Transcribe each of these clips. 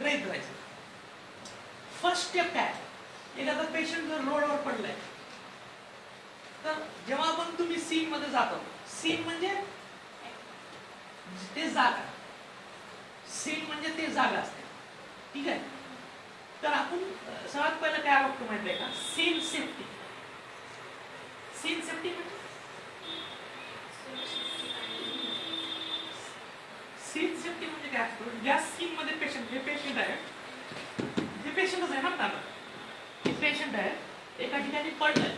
गृहीत धरायचं first step काय? एखादा पेशंट जर रोडवर पडलाय. तर जेव्हा पण तुम्ही सीन मध्ये जातो सीन म्हणजे ते जागा. सीन म्हणजे ते जागा असते. ठीक आहे? तर आपण सर्वात पहिलं काय बघतो माहिती आहे का? सीन सीन सेफ्टी म्हणजे सीन सेफ्टी म्हणजे काय असतो ज्या सीन मध्ये पेशंट हे पेशंट आहे हे पेशंटच आहे ना हे पेशंट आहे एका ठिकाणी पडलंय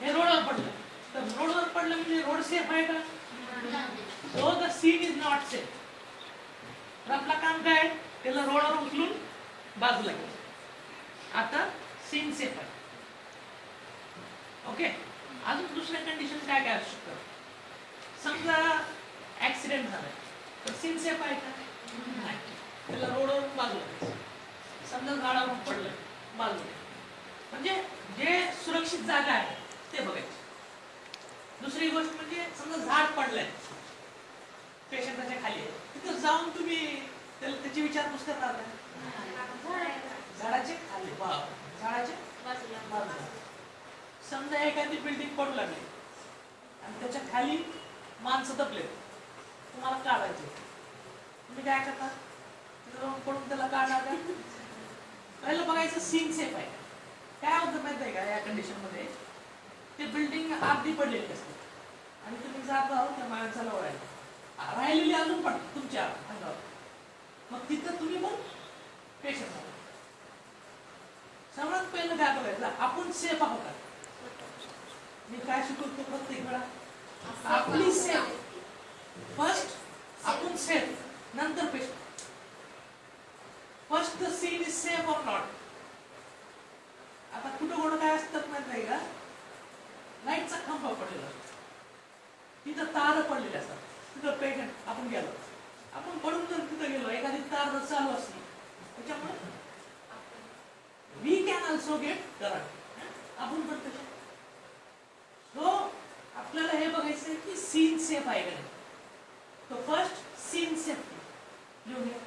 हे रोडवर पडलं तर रोडवर पडलं म्हणजे रोड सेफ आहे का so the scene is not safe तर आपलं काम काय आहे? त्याला रोडवर उचलून बाजूला घ्यायचं आता सीन सेफ आहे ओके अजून दुसऱ्या कंडिशन काय काय असू शकतं समजा ऍक्सिडेंट झालाय तर सीन आहे का? नाही. त्याला रोडवर बाजूला समजा झाडावरून पडलं बाजूला म्हणजे जे सुरक्षित जागा आहे ते बघायचं. दुसरी गोष्ट म्हणजे समजा झाड पडलंय पेशंटाच्या खाली. आहे तिथं जाऊन तुम्ही त्याला त्याची विचारपूस करणार नाही. झाडाचे खाली. झाडाचे समजा एखादी बिल्डिंग पडू लागली आणि त्याच्याखाली माणसं दबले तुम्हाला काढायचे तुम्ही काय करता? तिथं पडून त्याला काढणार पहिलं बघायचं सीन सेफ आहे? काय होतं माहिती आहे का या कंडिशनमध्ये? ते बिल्डिंग अर्धी पडलेली असते. आणि तुम्ही जात आहोत त्या माणसाला ओढायला राहिलेली अजून पण तुमच्या अंगावर. मग तिथं तुम्ही पण पेशंट आहात. सर्वात पहिलं काय बघायचं? आपण सेफ आहोत का? मी काय शिकवतो प्रत्येक वेळा? आपली सेफ फर्स्ट आपण सेफ नंतर patient first the scene is safe or not आता कुठं कुठं काय असतात माहीत नाही का? लाईटचा खांबा पडलेला. असतो. तिथं तार पडलेले असतात. तिथं पेटंट आपण गेलो. आपण पडून जर तिथं गेलो एखादी तार जर चालू असली त्याच्यामुळे we can also get current आपण पण त्याच्यात सो आपल्याला हे बघायचं की सीन सेफ आहे का नाही? तो फर्स्ट सीन सेफ्टी लिहून घ्या.